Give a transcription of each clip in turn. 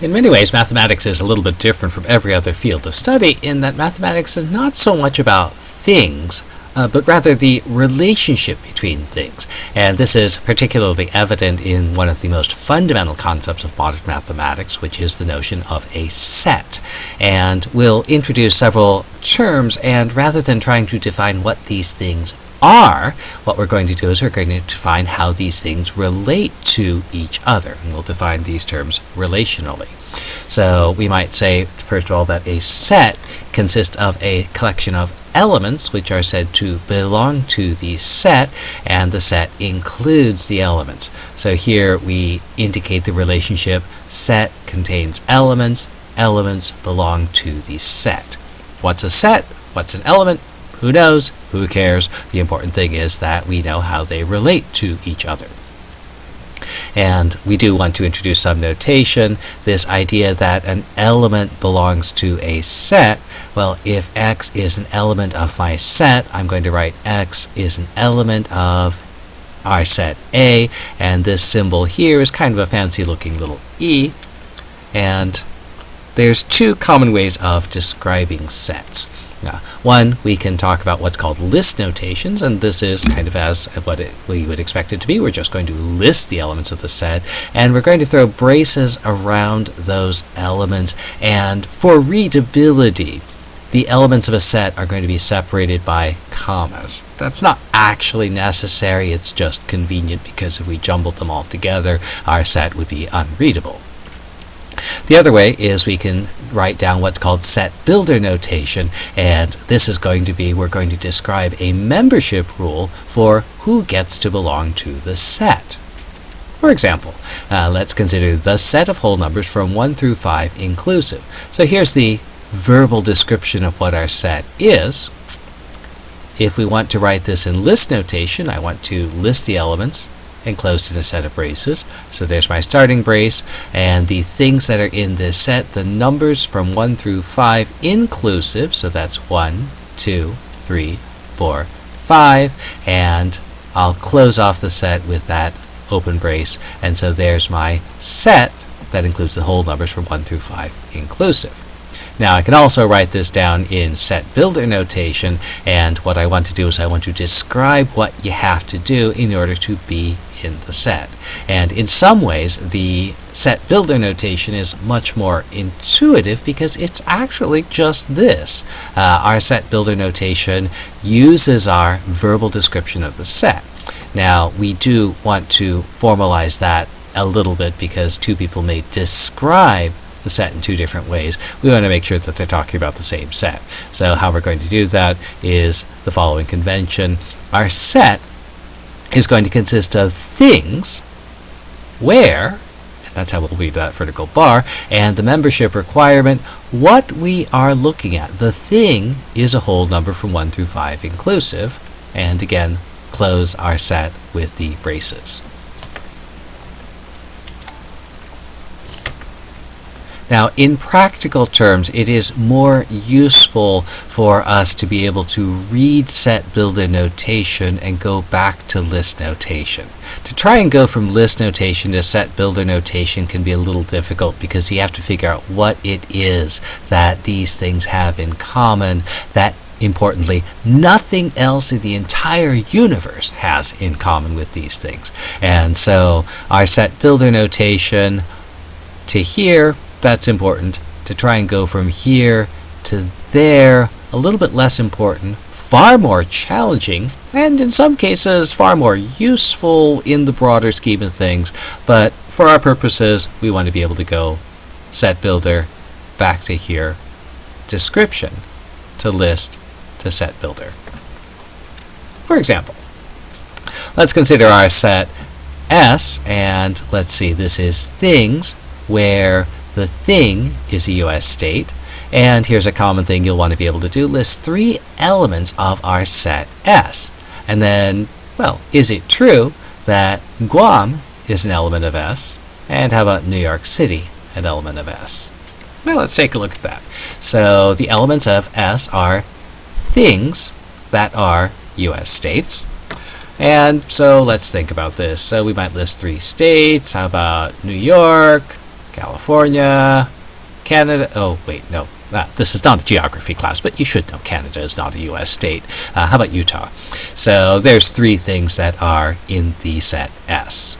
In many ways, mathematics is a little bit different from every other field of study in that mathematics is not so much about things, uh, but rather the relationship between things. And this is particularly evident in one of the most fundamental concepts of modern mathematics, which is the notion of a set. And we'll introduce several terms, and rather than trying to define what these things are, what we're going to do is we're going to define how these things relate to each other. And we'll define these terms relationally. So we might say, first of all, that a set consists of a collection of elements which are said to belong to the set, and the set includes the elements. So here we indicate the relationship set contains elements, elements belong to the set. What's a set? What's an element? Who knows? Who cares? The important thing is that we know how they relate to each other. And we do want to introduce some notation, this idea that an element belongs to a set. Well, if x is an element of my set, I'm going to write x is an element of our set A, and this symbol here is kind of a fancy looking little e. And there's two common ways of describing sets. Uh, one, we can talk about what's called list notations, and this is kind of as what it, we would expect it to be. We're just going to list the elements of the set, and we're going to throw braces around those elements. And for readability, the elements of a set are going to be separated by commas. That's not actually necessary, it's just convenient because if we jumbled them all together, our set would be unreadable. The other way is we can write down what's called set builder notation, and this is going to be, we're going to describe a membership rule for who gets to belong to the set. For example, uh, let's consider the set of whole numbers from 1 through 5 inclusive. So here's the verbal description of what our set is. If we want to write this in list notation, I want to list the elements enclosed in a set of braces. So there's my starting brace, and the things that are in this set, the numbers from 1 through 5 inclusive, so that's 1, 2, 3, 4, 5, and I'll close off the set with that open brace, and so there's my set that includes the whole numbers from 1 through 5 inclusive. Now I can also write this down in set builder notation. And what I want to do is I want to describe what you have to do in order to be in the set. And in some ways, the set builder notation is much more intuitive because it's actually just this. Uh, our set builder notation uses our verbal description of the set. Now, we do want to formalize that a little bit because two people may describe the set in two different ways. We want to make sure that they're talking about the same set. So how we're going to do that is the following convention. Our set is going to consist of things where, and that's how we'll read that vertical bar, and the membership requirement, what we are looking at. The thing is a whole number from 1 through 5 inclusive, and again, close our set with the braces. Now, in practical terms, it is more useful for us to be able to read set builder notation and go back to list notation. To try and go from list notation to set builder notation can be a little difficult because you have to figure out what it is that these things have in common that importantly, nothing else in the entire universe has in common with these things. And so our set builder notation to here that's important. To try and go from here to there, a little bit less important, far more challenging, and in some cases far more useful in the broader scheme of things. But for our purposes, we want to be able to go set builder back to here, description to list to set builder. For example, let's consider our set S, and let's see, this is things where the thing is a US state, and here's a common thing you'll want to be able to do. List three elements of our set S. And then, well, is it true that Guam is an element of S? And how about New York City, an element of S? Well, let's take a look at that. So the elements of S are things that are US states. And so let's think about this. So we might list three states. How about New York, California, Canada. Oh, wait, no. Uh, this is not a geography class, but you should know Canada is not a U.S. state. Uh, how about Utah? So there's three things that are in the set S.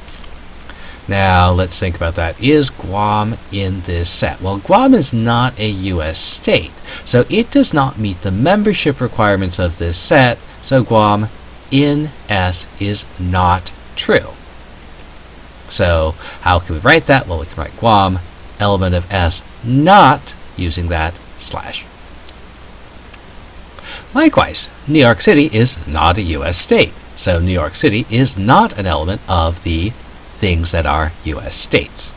Now let's think about that. Is Guam in this set? Well, Guam is not a U.S. state, so it does not meet the membership requirements of this set, so Guam in S is not true. So how can we write that? Well, we can write Guam, element of S, not using that slash. Likewise, New York City is not a U.S. state, so New York City is not an element of the things that are U.S. states.